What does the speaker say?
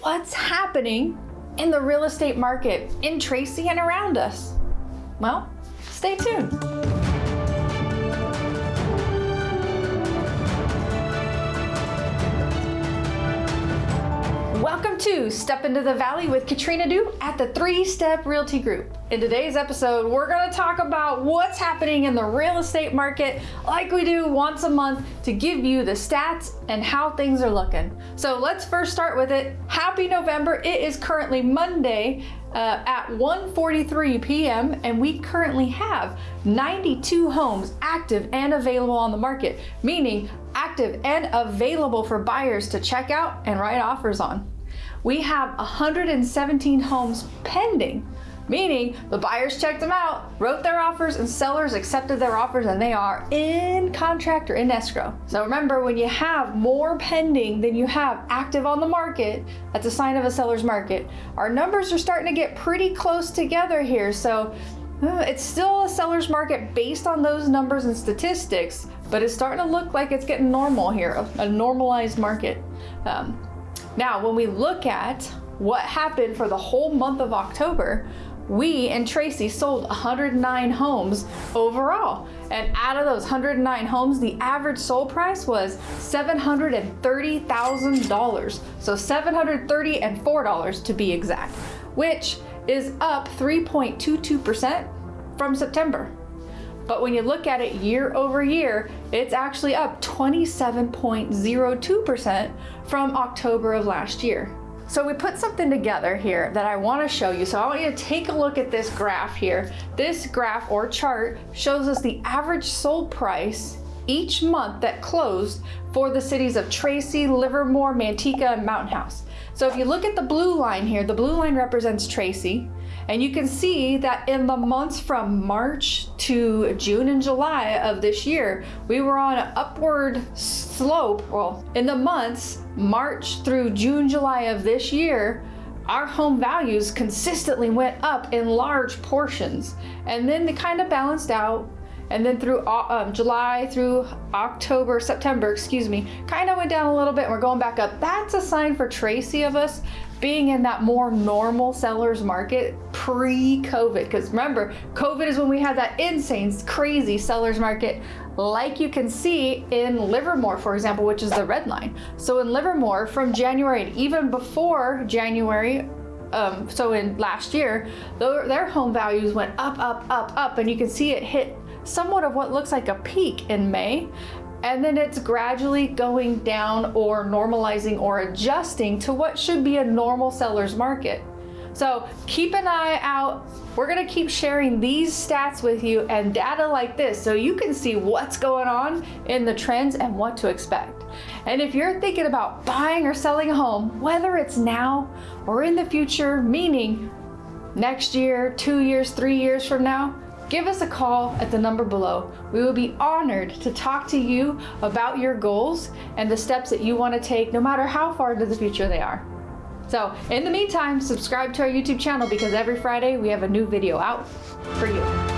what's happening in the real estate market in Tracy and around us? Well, stay tuned. Welcome to Step Into the Valley with Katrina Du at the Three Step Realty Group. In today's episode, we're going to talk about what's happening in the real estate market like we do once a month to give you the stats and how things are looking. So let's first start with it. Happy November. It is currently Monday uh, at 1.43 p.m. and we currently have 92 homes active and available on the market, meaning active and available for buyers to check out and write offers on. We have 117 homes pending, meaning the buyers checked them out, wrote their offers, and sellers accepted their offers, and they are in contract or in escrow. So remember, when you have more pending than you have active on the market, that's a sign of a seller's market. Our numbers are starting to get pretty close together here. So uh, it's still a seller's market based on those numbers and statistics, but it's starting to look like it's getting normal here, a normalized market. Um, now, when we look at what happened for the whole month of October, we and Tracy sold 109 homes overall. And out of those 109 homes, the average sold price was $730,000. So 730 and $4 to be exact, which is up 3.22% from September. But when you look at it year over year, it's actually up 27.02% from October of last year. So we put something together here that I want to show you. So I want you to take a look at this graph here. This graph or chart shows us the average sold price each month that closed for the cities of Tracy, Livermore, Manteca, and Mountain House. So if you look at the blue line here, the blue line represents Tracy. And you can see that in the months from March to June and July of this year, we were on an upward slope. Well, in the months March through June, July of this year, our home values consistently went up in large portions. And then they kind of balanced out and then through uh, um, July through October, September, excuse me, kind of went down a little bit and we're going back up. That's a sign for Tracy of us being in that more normal seller's market pre-COVID. Because remember, COVID is when we had that insane, crazy seller's market like you can see in Livermore, for example, which is the red line. So in Livermore from January and even before January, um, so in last year, their home values went up, up, up, up, and you can see it hit somewhat of what looks like a peak in May and then it's gradually going down or normalizing or adjusting to what should be a normal seller's market. So keep an eye out. We're gonna keep sharing these stats with you and data like this so you can see what's going on in the trends and what to expect. And if you're thinking about buying or selling a home, whether it's now or in the future, meaning next year, two years, three years from now, give us a call at the number below. We will be honored to talk to you about your goals and the steps that you want to take no matter how far into the future they are. So in the meantime, subscribe to our YouTube channel because every Friday we have a new video out for you.